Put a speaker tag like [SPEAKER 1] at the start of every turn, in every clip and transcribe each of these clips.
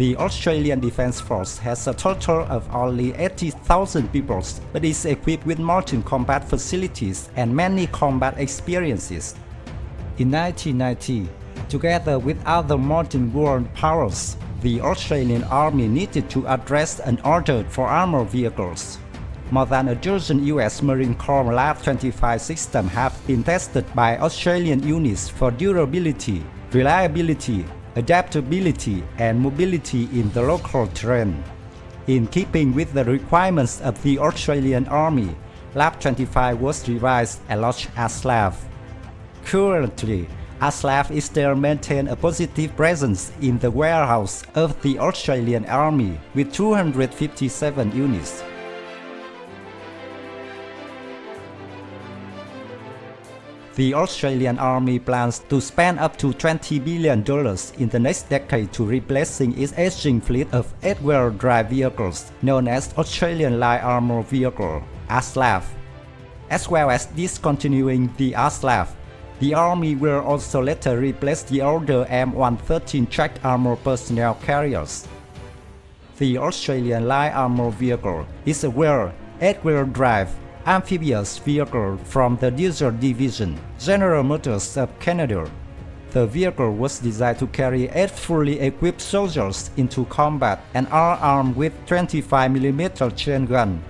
[SPEAKER 1] The Australian Defence Force has a total of only 80,000 people, but is equipped with modern combat facilities and many combat experiences. In 1990, together with other modern world powers, the Australian Army needed to address an order for armored vehicles. More than a dozen US Marine Corps LAV-25 systems have been tested by Australian units for durability, reliability, adaptability and mobility in the local terrain. In keeping with the requirements of the Australian Army, LAV-25 was revised and launched as LAV. Currently, ASLAV is still maintain a positive presence in the warehouse of the Australian Army with 257 units. The Australian Army plans to spend up to $20 billion in the next decade to replacing its aging fleet of eight-wheel drive vehicles known as Australian Light Armour Vehicle, ASLAV. As well as discontinuing the ASLAV, the Army will also later replace the older M113 tracked armor personnel carriers. The Australian Light Armour Vehicle is a wheel, eight-wheel drive, amphibious vehicle from the Diesel Division, General Motors of Canada. The vehicle was designed to carry eight fully equipped soldiers into combat and are armed with 25mm chain gun.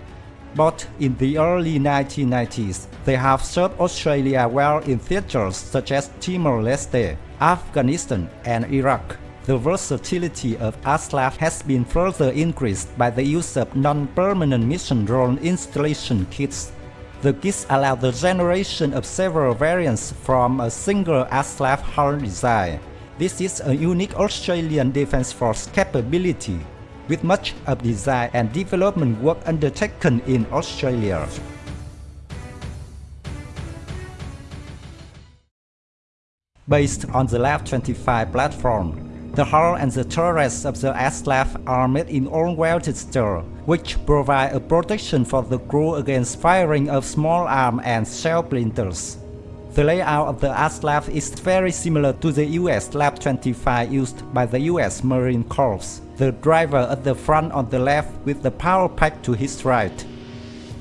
[SPEAKER 1] But in the early 1990s, they have served Australia well in theaters such as Timor-Leste, Afghanistan, and Iraq. The versatility of ASLAV has been further increased by the use of non-permanent mission role installation kits. The kits allow the generation of several variants from a single ASLAV hull design. This is a unique Australian Defence Force capability, with much of design and development work undertaken in Australia. Based on the LAV-25 platform, the hull and the turrets of the ASLAV are made in all-welded steel, which provide a protection for the crew against firing of small arms and shell splinters. The layout of the ASLAV is very similar to the US LAV-25 used by the US Marine Corps, the driver at the front on the left with the power pack to his right.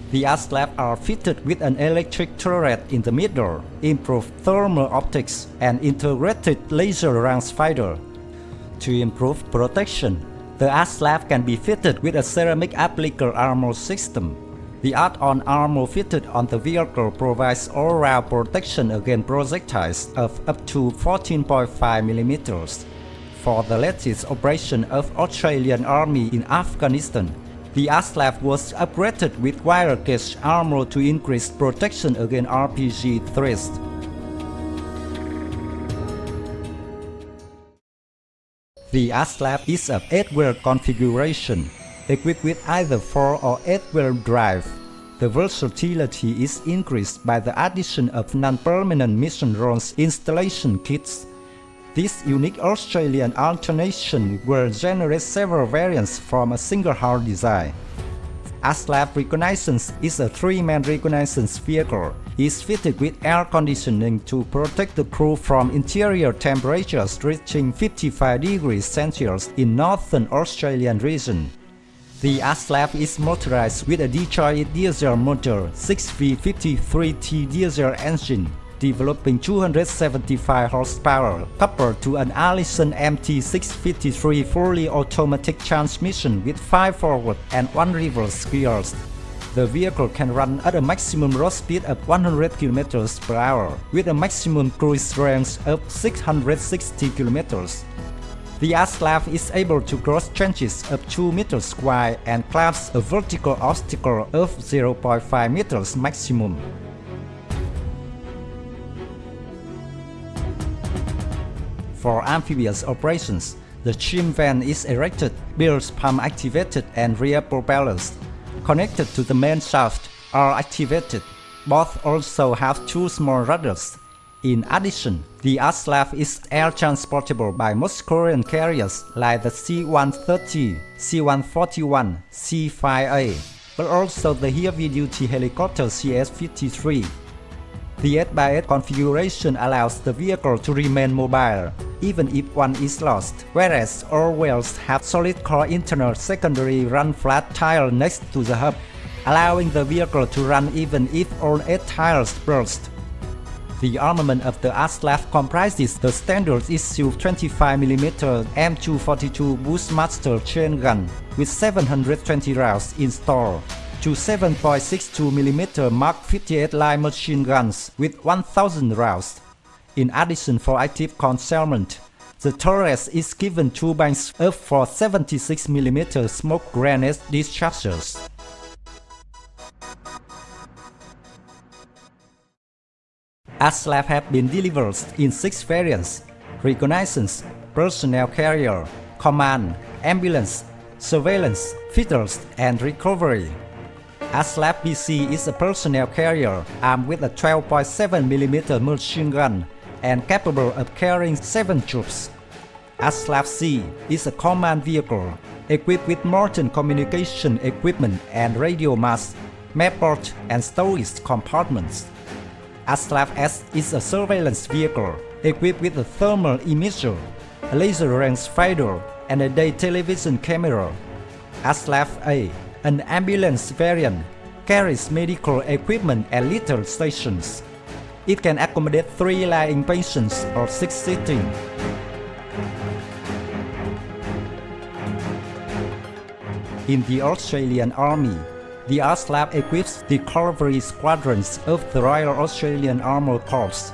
[SPEAKER 1] The ASLAV are fitted with an electric turret in the middle, improved thermal optics, and integrated laser rangefinder to improve protection, the ASLAV can be fitted with a ceramic appliqué armor system. The add-on armor fitted on the vehicle provides all-round protection against projectiles of up to 14.5mm. For the latest operation of Australian Army in Afghanistan, the ASLAV was upgraded with wire gauge armor to increase protection against RPG threats. The ASLAV is a 8-wheel configuration, equipped with either 4 or 8-wheel drive. The versatility is increased by the addition of non-permanent mission roles installation kits. This unique Australian alternation will generate several variants from a single hull design. ASLAV Reconnaissance is a three-man reconnaissance vehicle. Is fitted with air conditioning to protect the crew from interior temperatures reaching 55 degrees Celsius in northern Australian region. The ASLAV is motorized with a Detroit diesel motor 6V53T diesel engine developing 275 horsepower coupled to an Allison MT653 fully automatic transmission with 5 forward and 1 reverse gears. The vehicle can run at a maximum road speed of 100 km per hour with a maximum cruise range of 660 km. The ASLAV is able to cross trenches of 2 meters wide and climbs a vertical obstacle of 0.5 meters maximum. For amphibious operations, the trim vane is erected, bilge pump activated and rear propellers connected to the main shaft are activated. Both also have two small rudders. In addition, the ASLAV is air transportable by most Korean carriers like the C-130, C-141, C-5A, but also the heavy-duty helicopter CS-53. The 8x8 configuration allows the vehicle to remain mobile, even if one is lost, whereas all wheels have solid core internal secondary run flat tire next to the hub, allowing the vehicle to run even if all 8 tires burst. The armament of the ASLAV comprises the standard issue 25mm M242 Bushmaster chain gun with 720 rounds installed, to 7.62mm Mark 58 light machine guns with 1000 rounds. In addition for active concealment, the Taurus is given two banks of for 76mm smoke grenade dischargers. ASLAV have been delivered in six variants, reconnaissance, personnel carrier, command, ambulance, surveillance, fitters, and recovery. ASLAV PC is a personnel carrier armed with a 12.7mm machine gun and capable of carrying 7 troops. ASLAV C is a command vehicle equipped with modern communication equipment and radio mast, map and storage compartments. ASLAV S is a surveillance vehicle equipped with a thermal imager, a laser range finder, and a day television camera. ASLAV A, an ambulance variant, carries medical equipment at little stations. It can accommodate 3 lying patients or 6 sitting. In the Australian Army, the ASLAV equips the cavalry squadrons of the Royal Australian Armored Corps.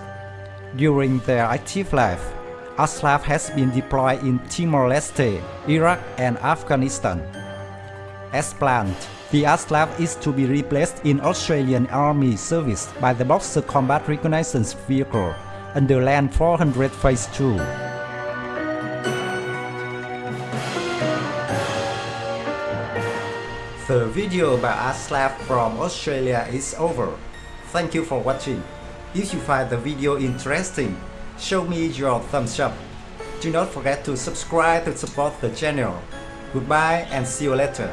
[SPEAKER 1] During their active life, ASLAV has been deployed in Timor-Leste, Iraq and Afghanistan. As planned, the ASLAV is to be replaced in Australian Army service by the Boxer Combat Reconnaissance Vehicle under Land 400 Phase 2. The video about Aslav from Australia is over. Thank you for watching. If you find the video interesting, show me your thumbs up. Do not forget to subscribe to support the channel. Goodbye and see you later.